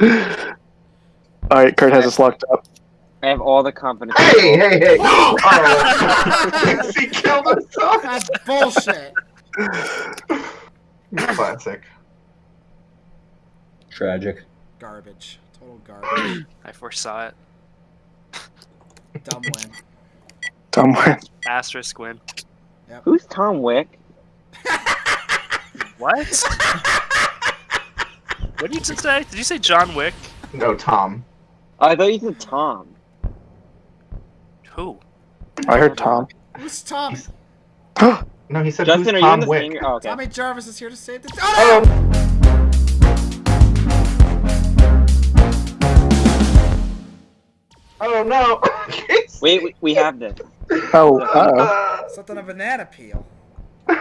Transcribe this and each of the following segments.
Alright, Kurt has us locked up. I have all the confidence. Hey, hey, hey! Oh, he killed himself. That's bullshit. Classic. Tragic. Garbage. Total garbage. I foresaw it. Dumb win. Dumb win. Asterisk win. Who's Tom Wick? What? What did you just say? Did you say John Wick? No, Tom. Oh, I thought you said Tom. Who? I heard Tom. Who's Tom? No, he said Justin, are who's you in Tom the Wick? same? Oh, okay. Tommy Jarvis is here to save the. Oh Oh. Oh no! Wait, we, we have this. Oh, uh no! Something a banana peel.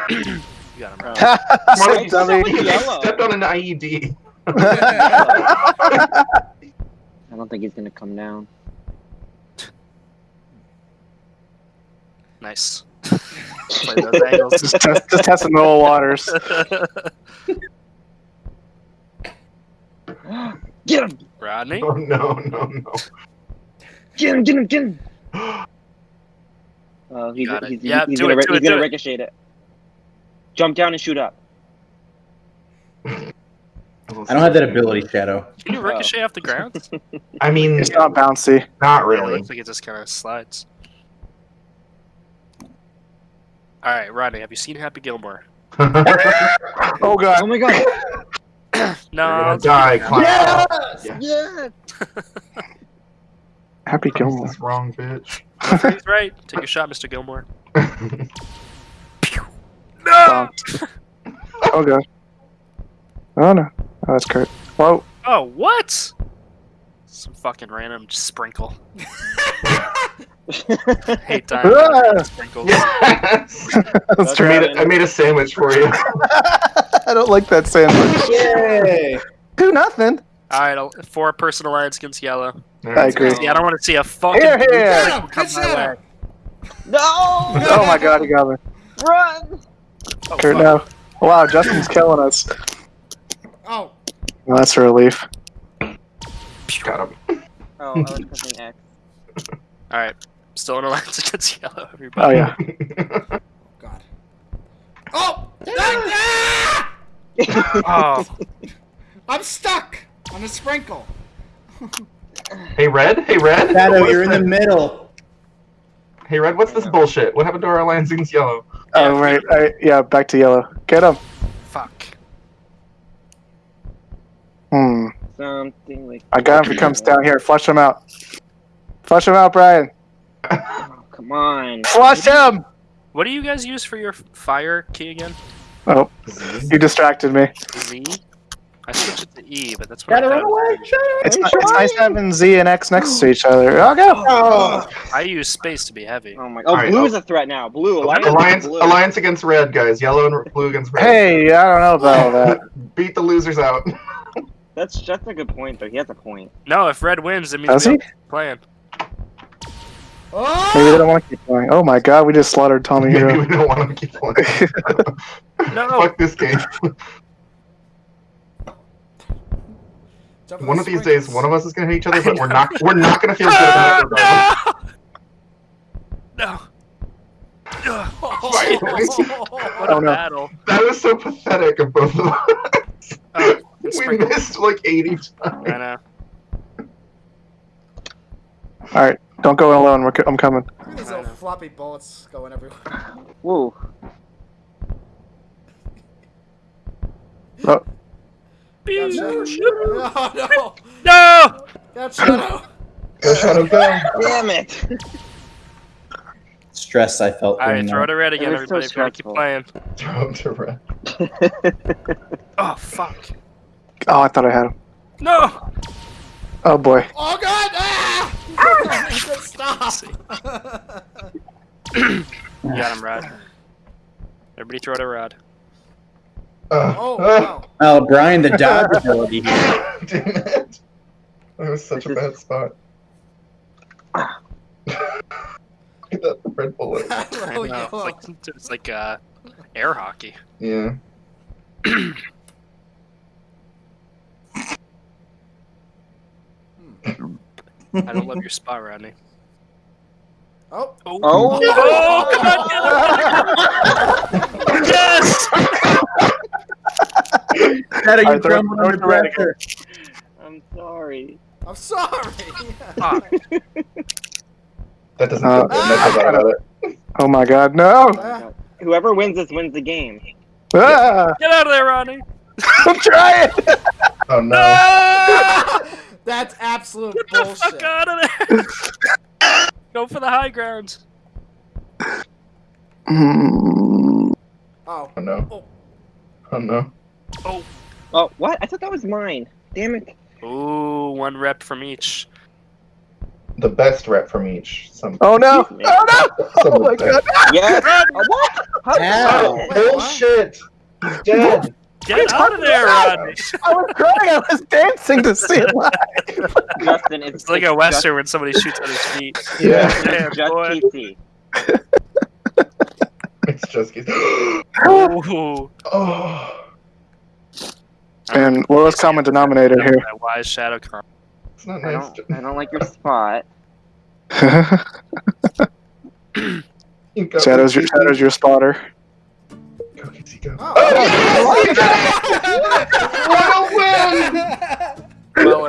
You got him right. oh. Smart It's dummy. so yellow. stepped on an IED. I don't think he's gonna come down. Nice. Those angles. just, test, just testing the old waters. Get him! Rodney? Oh no, no, no. Get him! Get him! Get him! Oh, he's, Got it. he's, Yeah, he's gonna, it, he's it, gonna do it. ricochet it. Jump down and shoot up. I don't have that ability, Shadow. Can you ricochet off the ground? I mean, It's not bouncy. not Yeah, it really. looks like it just kind of slides. Alright, Rodney, have you seen Happy Gilmore? Oh god. Oh my god! No. You're gonna die, Clown. Yes! Yes! Happy Gilmore. That's wrong, bitch. He's right. Take a shot, Mr. Gilmore. Wow. Oh god. Oh no. Oh, that's Kurt. Whoa. Oh, what? Some fucking random sprinkle. Hate dying. Ah! Sprinkles. yes! That's I made, a, I made a sandwich for you. I don't like that sandwich. Yay! Do nothing. Alright, I'll- four person alliance against yellow. I agree. Yeah, I don't want to see a fucking Here, blue here. sprinkle come my shadow. way. No! Oh my god, he got me. Run! Oh, Kurt, fuck. no. Wow, Justin's killing us. Oh, Well, that's a relief. Got him. Oh, I was pressing X. Alright, still in alliance against yellow, Oh everybody. yeah. God. Oh! Ah! Oh, I'm stuck on a sprinkle. hey, Red? Hey, Red? Shadow, you're in the middle. Hey, Red, what's this bullshit? What happened to our alliance against yellow? Oh right. I, yeah, back to yellow. Get him. fuck. Hmm. Something like. I got him if he comes down here. Flush him out. Flush him out, Brian. Oh, come on. Flush him! What do you guys use for your fire key again? Oh, you distracted me. Z? I switched it to E, but that's what Shadow, I run thought. away! It's, ni- it's nice having Z and X next to each other. I'll go. Oh, I use space to be heavy. Oh my. Oh, Alright, blue oh. is a threat now. Blue. Alliance. Alliance, blue. alliance against red, guys. Yellow and blue against red. Hey, I don't know about all that. Beat the losers out. That's that's a good point though. He has a point. No, if red wins, it means Does we he? don't playing. Oh! Maybe they Oh! don't want to keep playing. Oh my god, we just slaughtered Tommy Maybe Hero. we don't want to keep playing. No. Fuck this game. One of these days, one of us is gonna hate each other, but we're not. We're not gonna feel good about it. regardless. No! No! Finally. What a Oh, no. battle. That was so pathetic of both of us. Oh, we sprinkle. missed like 80 I know. all right, don't go in alone. We're, co- I'm coming. Look at these little floppy bullets going everywhere. Whoa. Oh, Got Shadow. Oh no! No! Got Shadow. Go Shadow, go. Damn it. stress I felt. Alright, throw that. to red again, It was so everybody. If you want to keep playing. Throw him to red. Oh, fuck. Oh, I thought I had him. No! Oh boy. Oh god! Ah! He said Stop! You got him, Rod. Everybody throw to Rod. Uh, oh uh, wow! Oh, Brian, the dodge ability. Damn it. That was such a bad spot. Look at that red bullet. I oh, know. It's like, it's like uh, air hockey. Yeah. I don't love your spot, Rodney. Oh. Oh, Oh. oh come on, get it! yes! Shadow, you Alright, throw- crumbled throw under it pressure. I'm sorry. I'm sorry. Fuck. That doesn't Uh, feel good. That's about about it. Oh my god, no! Ah, Whoever wins this wins the game. Ah, Get out of there, Rodney! I'm trying! Oh no. Ah! That's absolute Get the bullshit. fuck out of there! Go for the high ground. Oh. Oh no. Oh. Oh no. Oh, Oh, what? I thought that was mine. Damn it. Ooh, one rep from each. The best rep from each. Some. Oh no! Oh no! some Oh my god! Yes. Oh, what? How did Ow. Bullshit. He's dead. Get out of there, Rodney! I was crying, I was dancing to see it live! Justin, it's, It's like a just- western when somebody shoots at his feet. Yeah. It's Damn, just boy. PC. It's just. Ooh. oh. And lowest common denominator here. That wise shadow con. It's not I don't, I don't like your spot. Shadow's your, Shadow's your spotter. Go, Casey, go. Oh. oh what a win! Well,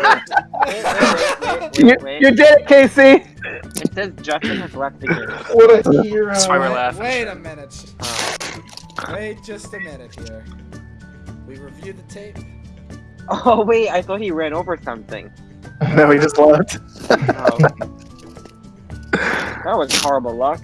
Wait, wait, wait, You, wait, wait, you did it, Casey! It says Justin has left the game. What a hero. that's why we're laughing. Wait a minute. Wait just a minute here. We reviewed the tape. Oh wait, I thought he ran over something. No, he just left. Oh. that was horrible luck.